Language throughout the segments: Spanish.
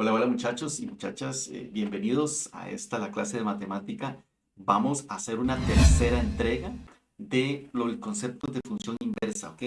Hola, hola muchachos y muchachas, eh, bienvenidos a esta, la clase de matemática. Vamos a hacer una tercera entrega de lo, el concepto de función inversa, ¿ok?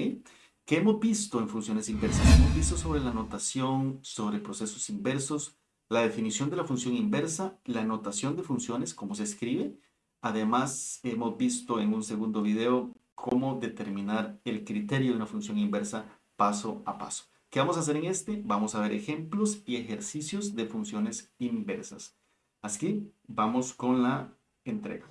¿Qué hemos visto en funciones inversas? Hemos visto sobre la notación, sobre procesos inversos, la definición de la función inversa, la notación de funciones, cómo se escribe. Además, hemos visto en un segundo video cómo determinar el criterio de una función inversa paso a paso. ¿Qué vamos a hacer en este? Vamos a ver ejemplos y ejercicios de funciones inversas. Así vamos con la entrega.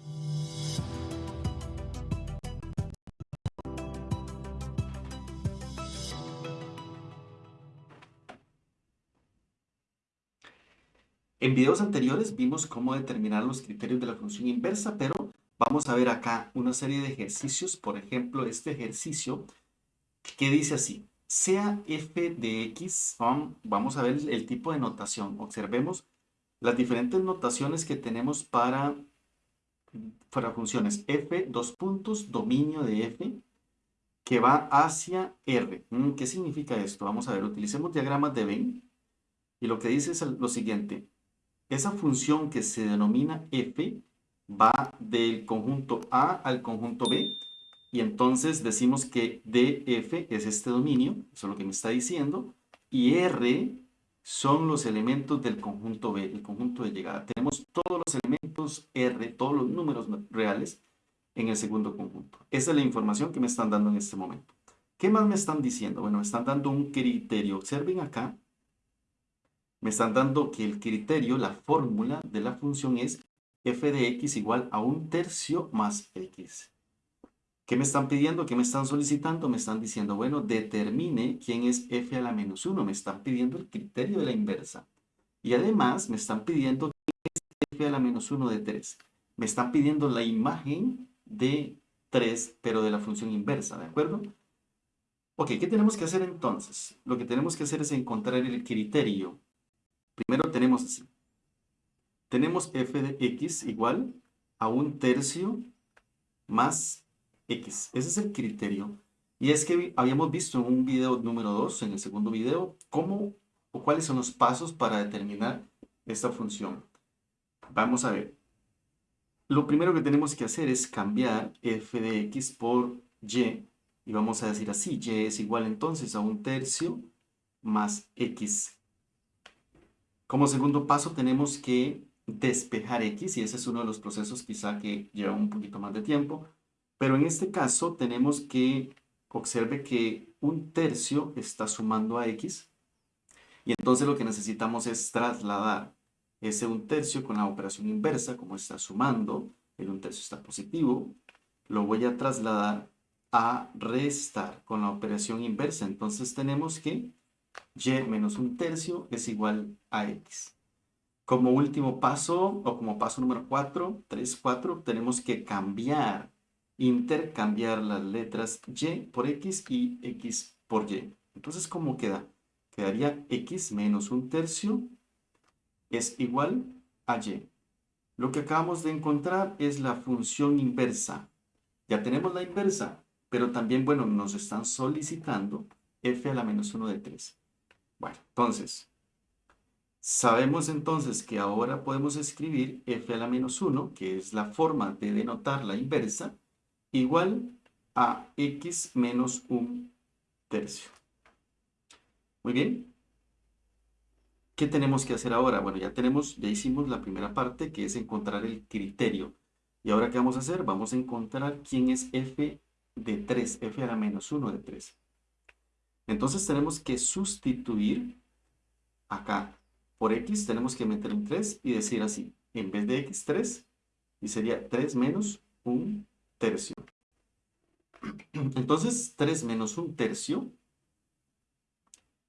En videos anteriores vimos cómo determinar los criterios de la función inversa, pero vamos a ver acá una serie de ejercicios. Por ejemplo, este ejercicio que dice así sea f de x, vamos a ver el tipo de notación. Observemos las diferentes notaciones que tenemos para, para funciones. f, dos puntos, dominio de f, que va hacia r. Mm, ¿Qué significa esto? Vamos a ver, utilicemos diagramas de Venn. Y lo que dice es lo siguiente. Esa función que se denomina f va del conjunto A al conjunto B y entonces decimos que DF es este dominio, eso es lo que me está diciendo, y R son los elementos del conjunto B, el conjunto de llegada. Tenemos todos los elementos R, todos los números reales en el segundo conjunto. Esa es la información que me están dando en este momento. ¿Qué más me están diciendo? Bueno, me están dando un criterio. Observen acá. Me están dando que el criterio, la fórmula de la función es f de x igual a un tercio más x. ¿Qué me están pidiendo? ¿Qué me están solicitando? Me están diciendo, bueno, determine quién es f a la menos 1. Me están pidiendo el criterio de la inversa. Y además me están pidiendo quién es f a la menos 1 de 3. Me están pidiendo la imagen de 3, pero de la función inversa, ¿de acuerdo? Ok, ¿qué tenemos que hacer entonces? Lo que tenemos que hacer es encontrar el criterio. Primero tenemos así. Tenemos f de x igual a un tercio más X. Ese es el criterio. Y es que habíamos visto en un video número 2, en el segundo video, cómo o cuáles son los pasos para determinar esta función. Vamos a ver. Lo primero que tenemos que hacer es cambiar f de x por y. Y vamos a decir así, y es igual entonces a un tercio más x. Como segundo paso tenemos que despejar x, y ese es uno de los procesos quizá que lleva un poquito más de tiempo. Pero en este caso tenemos que, observe que un tercio está sumando a x. Y entonces lo que necesitamos es trasladar ese un tercio con la operación inversa, como está sumando, el un tercio está positivo, lo voy a trasladar a restar con la operación inversa. Entonces tenemos que y menos un tercio es igual a x. Como último paso, o como paso número 4, 3, 4, tenemos que cambiar intercambiar las letras y por x y x por y. Entonces, ¿cómo queda? Quedaría x menos un tercio es igual a y. Lo que acabamos de encontrar es la función inversa. Ya tenemos la inversa, pero también, bueno, nos están solicitando f a la menos 1 de 3. Bueno, entonces, sabemos entonces que ahora podemos escribir f a la menos 1, que es la forma de denotar la inversa, igual a x menos un tercio. Muy bien. ¿Qué tenemos que hacer ahora? Bueno, ya tenemos, ya hicimos la primera parte que es encontrar el criterio. ¿Y ahora qué vamos a hacer? Vamos a encontrar quién es f de 3, f a la menos 1 de 3. Entonces tenemos que sustituir acá por x, tenemos que meter un 3 y decir así, en vez de x, 3, y sería 3 menos un tercio. Entonces, 3 menos un tercio.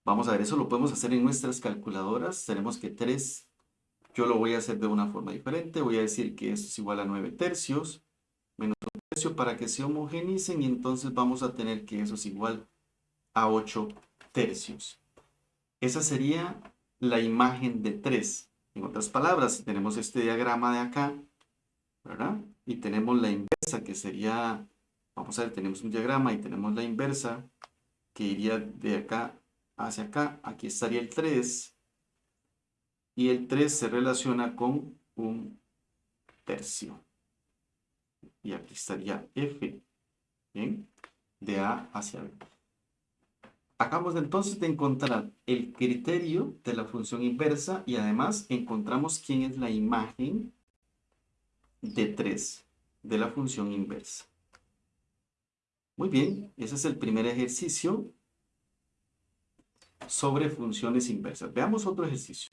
Vamos a ver, eso lo podemos hacer en nuestras calculadoras. Tenemos que 3, yo lo voy a hacer de una forma diferente. Voy a decir que esto es igual a 9 tercios menos un tercio para que se homogenicen y entonces vamos a tener que eso es igual a 8 tercios. Esa sería la imagen de 3. En otras palabras, tenemos este diagrama de acá, ¿verdad? Y tenemos la inversa que sería Vamos a ver, tenemos un diagrama y tenemos la inversa que iría de acá hacia acá. Aquí estaría el 3. y el 3 se relaciona con un tercio. Y aquí estaría f, ¿bien? De A hacia B. Acabamos entonces de encontrar el criterio de la función inversa y además encontramos quién es la imagen de 3 de la función inversa. Muy bien, ese es el primer ejercicio sobre funciones inversas. Veamos otro ejercicio.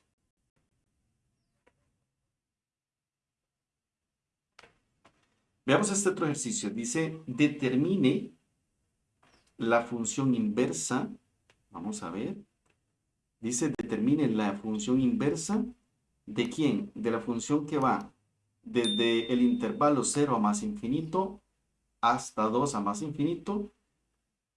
Veamos este otro ejercicio. Dice, determine la función inversa. Vamos a ver. Dice, determine la función inversa. ¿De quién? De la función que va desde el intervalo 0 a más infinito hasta 2 a más infinito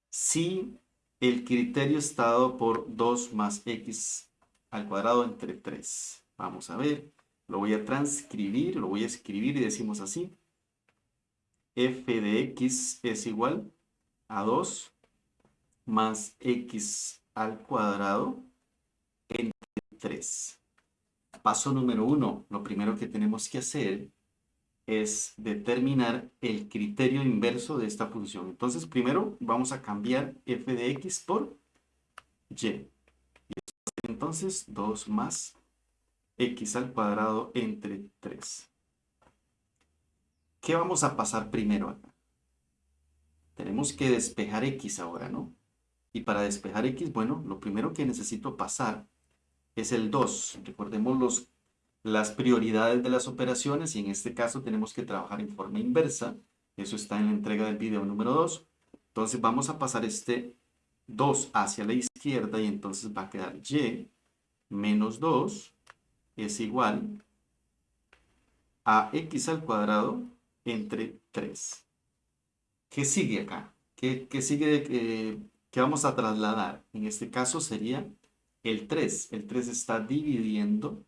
si el criterio está dado por 2 más x al cuadrado entre 3. Vamos a ver, lo voy a transcribir, lo voy a escribir y decimos así f de x es igual a 2 más x al cuadrado entre 3. Paso número 1. Lo primero que tenemos que hacer es determinar el criterio inverso de esta función. Entonces, primero vamos a cambiar f de x por. Y entonces 2 más x al cuadrado entre 3. ¿Qué vamos a pasar primero acá? Tenemos que despejar x ahora, ¿no? Y para despejar x, bueno, lo primero que necesito pasar es el 2. Recordemos los, las prioridades de las operaciones y en este caso tenemos que trabajar en forma inversa. Eso está en la entrega del video número 2. Entonces vamos a pasar este 2 hacia la izquierda y entonces va a quedar y menos 2 es igual a x al cuadrado entre 3. ¿Qué sigue acá? ¿Qué, sigue eh, que vamos a trasladar? En este caso sería el 3. El 3 está dividiendo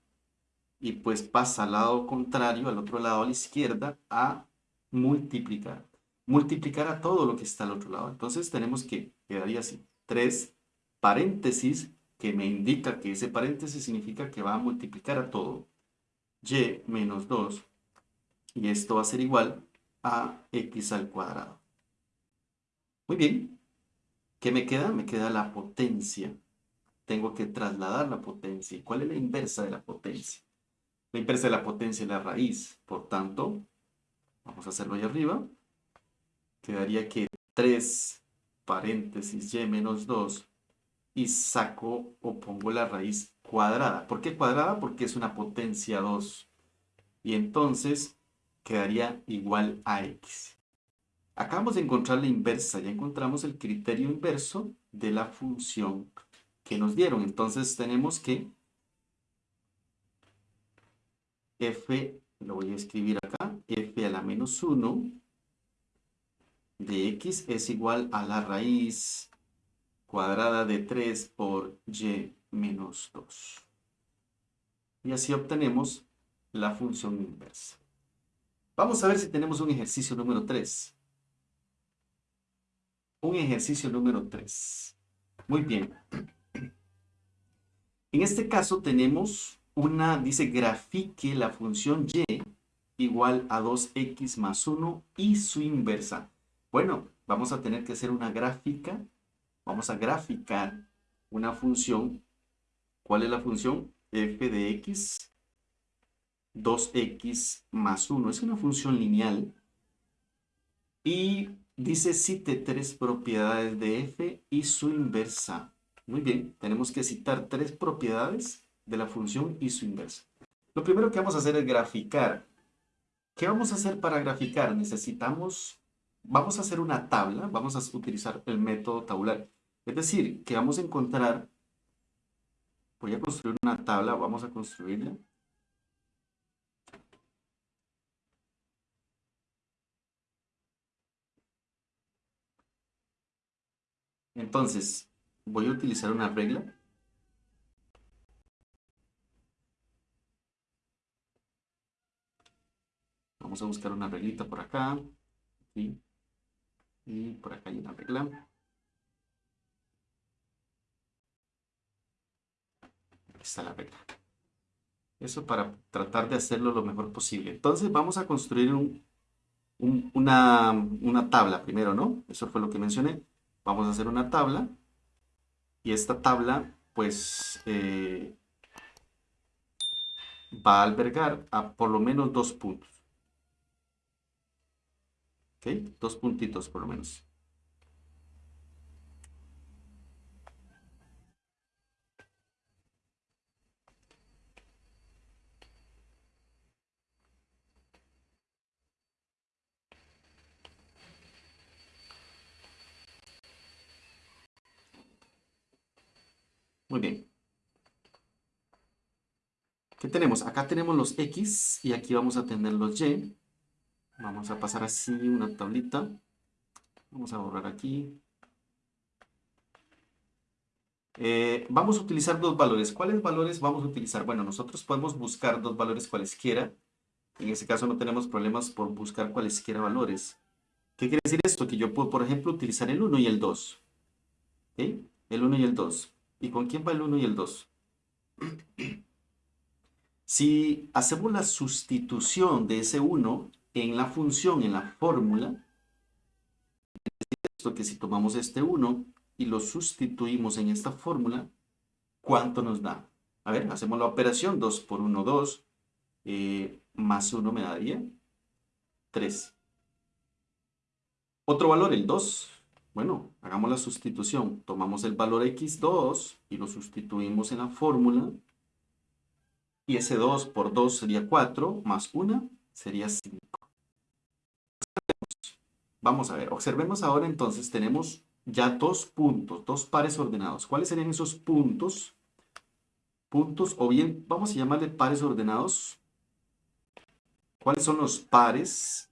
y pues pasa al lado contrario, al otro lado a la izquierda, a multiplicar. Multiplicar a todo lo que está al otro lado. Entonces tenemos que, quedaría así, 3 paréntesis, que me indica que ese paréntesis significa que va a multiplicar a todo. y menos 2 y esto va a ser igual a x al cuadrado. Muy bien. ¿Qué me queda? Me queda la potencia. Tengo que trasladar la potencia. ¿Cuál es la inversa de la potencia? La inversa de la potencia es la raíz. Por tanto, vamos a hacerlo ahí arriba. Quedaría que 3 paréntesis y menos 2 y saco o pongo la raíz cuadrada. ¿Por qué cuadrada? Porque es una potencia 2. Y entonces quedaría igual a x. Acabamos de encontrar la inversa, ya encontramos el criterio inverso de la función que nos dieron. Entonces tenemos que f, lo voy a escribir acá, f a la menos 1 de x es igual a la raíz cuadrada de 3 por y menos 2. Y así obtenemos la función inversa. Vamos a ver si tenemos un ejercicio número 3. Un ejercicio número 3. Muy bien. En este caso tenemos una, dice grafique la función y igual a 2x más 1 y su inversa. Bueno, vamos a tener que hacer una gráfica. Vamos a graficar una función. ¿Cuál es la función? f de x 2x más 1. Es una función lineal. Y dice cite tres propiedades de f y su inversa. Muy bien, tenemos que citar tres propiedades de la función y su inversa. Lo primero que vamos a hacer es graficar. ¿Qué vamos a hacer para graficar? Necesitamos, vamos a hacer una tabla, vamos a utilizar el método tabular. Es decir, que vamos a encontrar, voy a construir una tabla, vamos a construirla. Entonces, voy a utilizar una regla. Vamos a buscar una reglita por acá. Y por acá hay una regla. Aquí está la regla. Eso para tratar de hacerlo lo mejor posible. Entonces vamos a construir una, una tabla primero, ¿no? Eso fue lo que mencioné. Vamos a hacer una tabla. Y esta tabla, pues, eh, va a albergar a por lo menos dos puntos. ¿Ok? Dos puntitos por lo menos. Muy bien. ¿Qué tenemos? Acá tenemos los X y aquí vamos a tener los Y. Vamos a pasar así una tablita. Vamos a borrar aquí. Eh, vamos a utilizar dos valores. ¿Cuáles valores vamos a utilizar? Bueno, nosotros podemos buscar dos valores cualesquiera. En ese caso no tenemos problemas por buscar cualesquiera valores. ¿Qué quiere decir esto? Que yo puedo, por ejemplo, utilizar el 1 y el 2. ¿Okay? El 1 y el 2. ¿Y con quién va el 1 y el 2? Si hacemos la sustitución de ese 1 en la función, en la fórmula, esto que si tomamos este 1 y lo sustituimos en esta fórmula, ¿cuánto nos da? A ver, hacemos la operación, 2 por 1, 2, eh, más 1 me daría 3. Otro valor, el 2, bueno, hagamos la sustitución. Tomamos el valor x2 y lo sustituimos en la fórmula. Y ese 2 por 2 sería 4, más 1 sería 5. Vamos a ver, observemos ahora entonces, tenemos ya dos puntos, dos pares ordenados. ¿Cuáles serían esos puntos? Puntos, o bien, vamos a llamarle pares ordenados. ¿Cuáles son los pares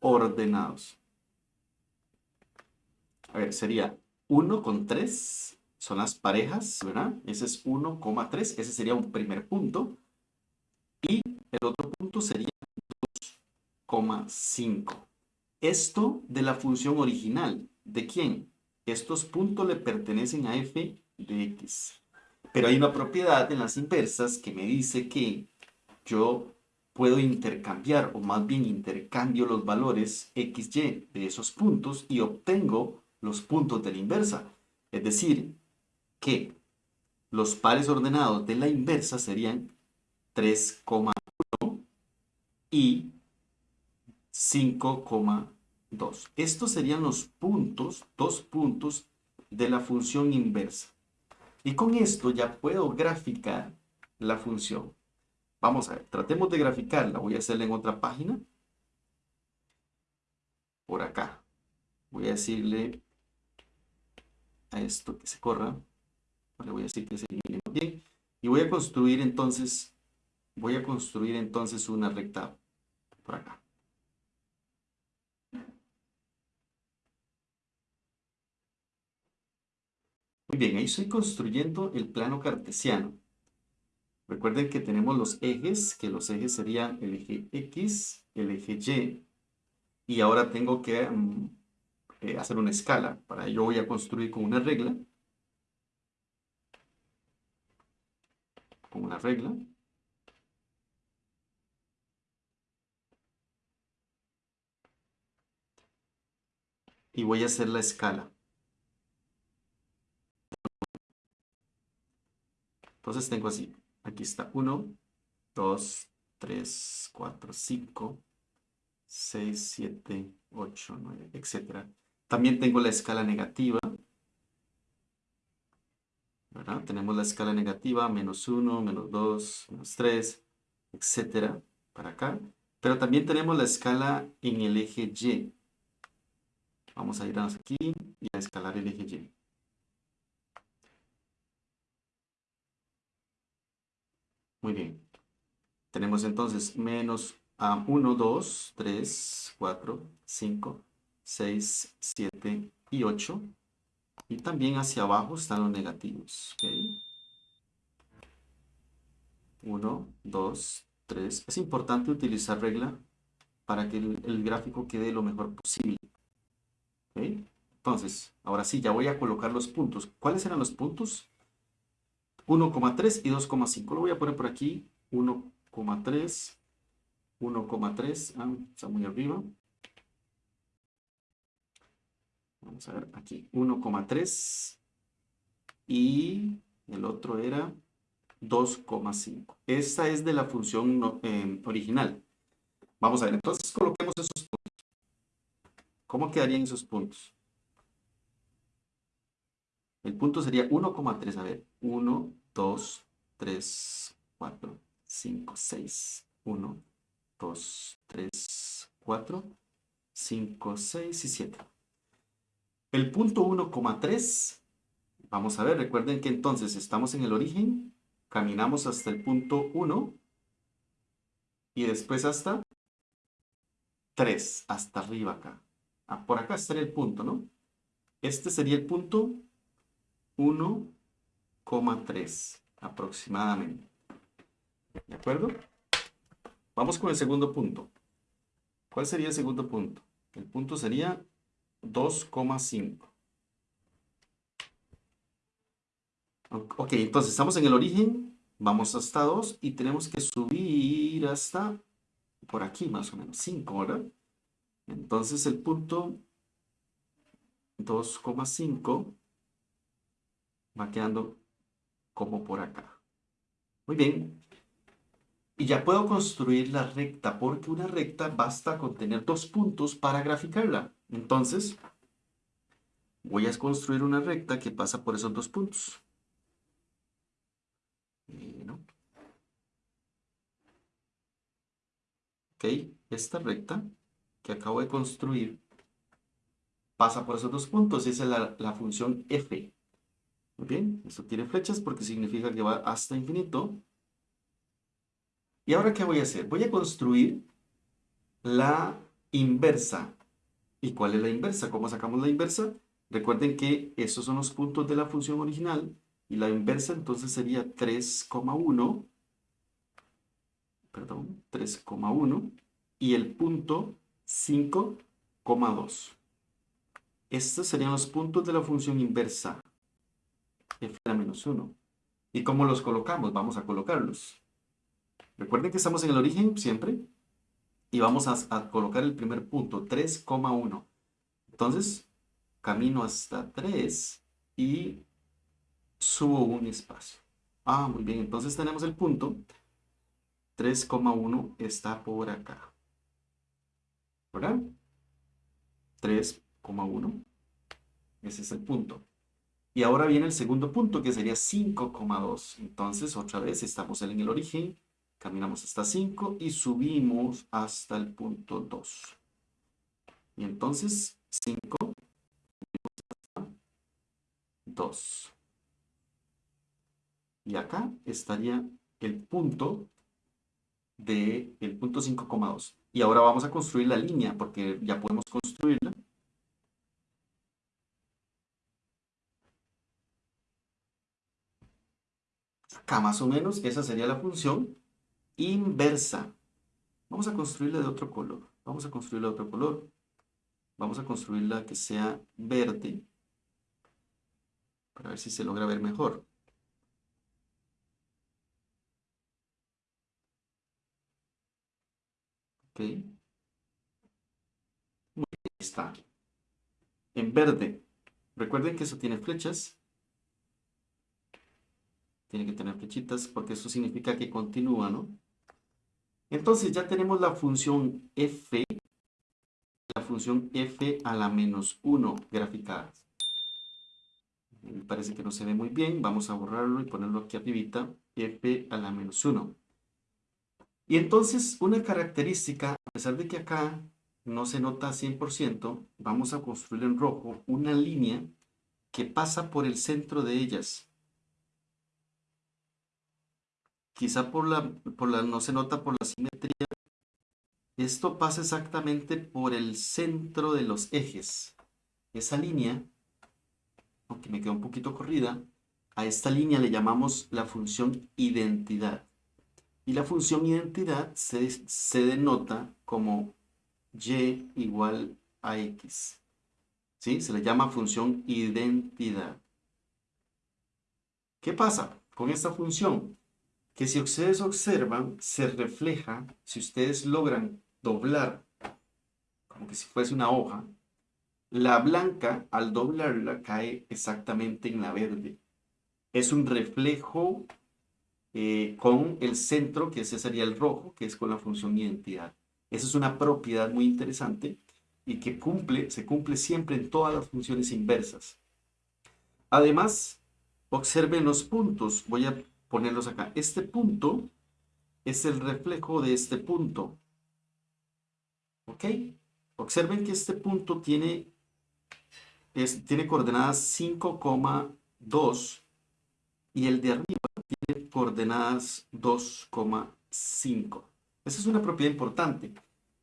ordenados? A ver, sería 1 con 3, son las parejas, ¿verdad? Ese es 1,3, ese sería un primer punto. Y el otro punto sería 2,5. Esto de la función original, ¿de quién? Estos puntos le pertenecen a f de x. Pero hay una propiedad en las inversas que me dice que yo puedo intercambiar, o más bien intercambio los valores x, y de esos puntos y obtengo los puntos de la inversa. Es decir, que los pares ordenados de la inversa serían 3,1 y 5,2. Estos serían los puntos, dos puntos de la función inversa. Y con esto ya puedo graficar la función. Vamos a ver, tratemos de graficarla. Voy a hacerla en otra página. Por acá. Voy a decirle a esto que se corra. Le voy a decir que se elimine bien. Y voy a construir entonces, voy a construir entonces una recta por acá. Muy bien, ahí estoy construyendo el plano cartesiano. Recuerden que tenemos los ejes, que los ejes serían el eje X, el eje Y. Y ahora tengo que mm, eh, hacer una escala. Para ello voy a construir con una regla. Con una regla. Y voy a hacer la escala. Entonces tengo así. Aquí está 1, 2, 3, 4, 5, 6, 7, 8, 9, etcétera. También tengo la escala negativa. Tenemos la escala negativa, menos 1, menos 2, menos 3, etcétera, para acá. Pero también tenemos la escala en el eje Y. Vamos a irnos aquí y a escalar el eje Y. Muy bien. Tenemos entonces menos 1, 2, 3, 4, 5, 6, 7 y 8. Y también hacia abajo están los negativos. 1, 2, 3. Es importante utilizar regla para que el, gráfico quede lo mejor posible. Entonces, ahora sí, ya voy a colocar los puntos. ¿Cuáles eran los puntos? 1,3 y 2,5. Lo voy a poner por aquí 1,3, 1,3, ah, está muy arriba. Vamos a ver aquí, 1,3 y el otro era 2,5. Esta es de la función eh, original. Vamos a ver, entonces coloquemos esos puntos. ¿Cómo quedarían esos puntos? El punto sería 1,3. A ver, 1, 2, 3, 4, 5, 6. 1, 2, 3, 4, 5, 6 y 7. El punto 1,3, vamos a ver, recuerden que entonces estamos en el origen, caminamos hasta el punto 1 y después hasta 3, hasta arriba acá. Ah, por acá estaría el punto, ¿no? Este sería el punto 1,3 aproximadamente. ¿De acuerdo? Vamos con el segundo punto. ¿Cuál sería el segundo punto? El punto sería 2,5. Ok, entonces estamos en el origen, vamos hasta 2 y tenemos que subir hasta por aquí más o menos, 5, ¿verdad? Entonces el punto 2,5 va quedando como por acá. Muy bien. Y ya puedo construir la recta, porque una recta basta con tener dos puntos para graficarla. Entonces, voy a construir una recta que pasa por esos dos puntos. Ok, esta recta que acabo de construir pasa por esos dos puntos. Esa es la, la función f. Muy bien, esto tiene flechas porque significa que va hasta infinito. ¿Y ahora qué voy a hacer? Voy a construir la inversa. ¿Y cuál es la inversa? ¿Cómo sacamos la inversa? Recuerden que esos son los puntos de la función original y la inversa entonces sería 3,1 perdón, 3,1 y el punto 5,2. Estos serían los puntos de la función inversa f menos 1. ¿Y cómo los colocamos? Vamos a colocarlos. Recuerden que estamos en el origen siempre. Y vamos a, colocar el primer punto, 3,1. Entonces, camino hasta 3 y subo un espacio. Ah, muy bien. Entonces tenemos el punto 3,1 está por acá. ¿Verdad? 3,1. Ese es el punto. Y ahora viene el segundo punto, que sería 5,2. Entonces, otra vez, estamos en el origen, caminamos hasta 5 y subimos hasta el punto 2. Y entonces, 5, 2. Y acá estaría el punto de el punto 5,2. Y ahora vamos a construir la línea, porque ya podemos construirla. Acá más o menos, esa sería la función inversa. Vamos a construirla de otro color. Vamos a construirla de otro color. Vamos a construirla que sea verde. Para ver si se logra ver mejor. Ok. Muy está. En verde. Recuerden que eso tiene flechas. Tiene que tener flechitas porque eso significa que continúa, ¿no? Entonces ya tenemos la función f, la función f a la menos 1 graficada. Me parece que no se ve muy bien. Vamos a borrarlo y ponerlo aquí arribita. f a la menos 1. Y entonces una característica, a pesar de que acá no se nota 100%, vamos a construir en rojo una línea que pasa por el centro de ellas. Quizá por la, por la, no se nota por la simetría. Esto pasa exactamente por el centro de los ejes. Esa línea, aunque me quedó un poquito corrida, a esta línea le llamamos la función identidad. Y la función identidad se, se denota como y igual a x. ¿Sí? Se le llama función identidad. ¿Qué pasa con esta función? Que si ustedes observan, se refleja, si ustedes logran doblar, como que si fuese una hoja, la blanca al doblarla cae exactamente en la verde. Es un reflejo eh, con el centro, que ese sería el rojo, que es con la función identidad. Esa es una propiedad muy interesante y que cumple, se cumple siempre en todas las funciones inversas. Además, observen los puntos. Voy a ponerlos acá. Este punto es el reflejo de este punto. ¿Ok? Observen que este punto tiene, tiene coordenadas 5,2 y el de arriba tiene coordenadas 2,5. Esa es una propiedad importante.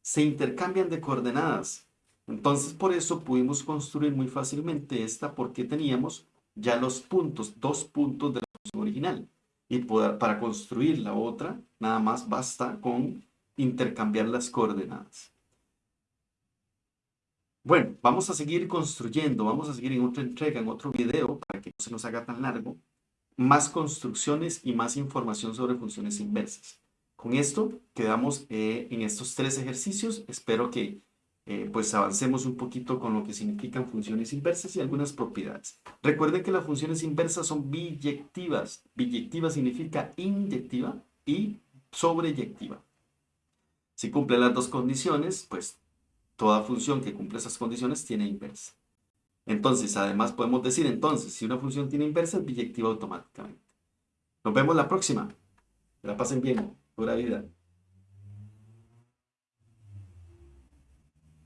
Se intercambian de coordenadas. Entonces, por eso pudimos construir muy fácilmente esta porque teníamos ya los puntos, dos puntos de la función original. Y para construir la otra, nada más basta con intercambiar las coordenadas. Bueno, vamos a seguir construyendo, vamos a seguir en otra entrega, en otro video, para que no se nos haga tan largo, más construcciones y más información sobre funciones inversas. Con esto quedamos eh, en estos tres ejercicios. Espero que eh, pues avancemos un poquito con lo que significan funciones inversas y algunas propiedades. Recuerden que las funciones inversas son biyectivas. Biyectiva significa inyectiva y sobreyectiva. Si cumple las dos condiciones, pues toda función que cumple esas condiciones tiene inversa. Entonces, además podemos decir entonces, si una función tiene inversa, es biyectiva automáticamente. Nos vemos la próxima. Que la pasen bien. Pura vida.